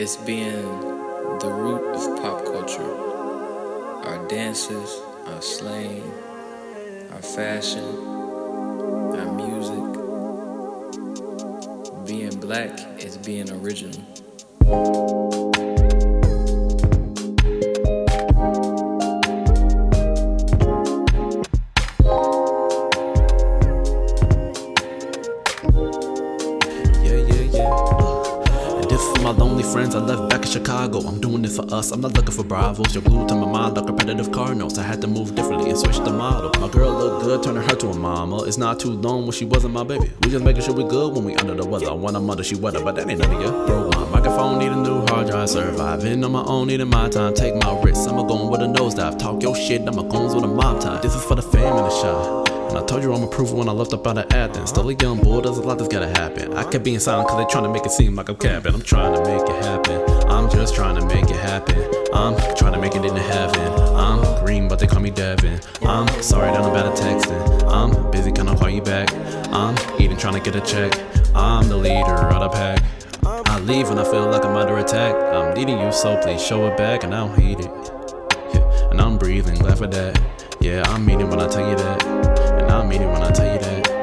It's being the root of pop culture. Our dances, our slang, our fashion, our music. Being black is being original. For my lonely friends I left back in Chicago. I'm doing this for us. I'm not looking for bravos. You're glued to my mind like repetitive car notes. I had to move differently and switch the model. My girl look good, turning her to a mama. It's not too long when she wasn't my baby. We just making sure we good when we under the weather. When I'm under, she weather, but that ain't none of you. Broke my microphone, need a new hard drive. Surviving on my own, needing my time. Take my risks. I'ma go with a nosedive. Talk your shit, I'ma goons with a mob tie. This is for the fam in the shot. And I told you I'm approved when I left up out of Athens. Still a young boy, there's a lot that's gotta happen. I kept being silent cause they trying to make it seem like I'm capping. I'm trying to make it happen. I'm just trying to make it happen. I'm trying to make it into heaven. I'm green, but they call me Devin. I'm sorry that I'm bad at texting. I'm busy, can I call you back? I'm even trying to get a check. I'm the leader of the pack. I leave when I feel like I'm under attack. I'm needing you, so please show it back, and I don't hate it. Yeah, and I'm breathing, glad for that. Yeah, I mean it when I tell you that. I mean it when I tell you that.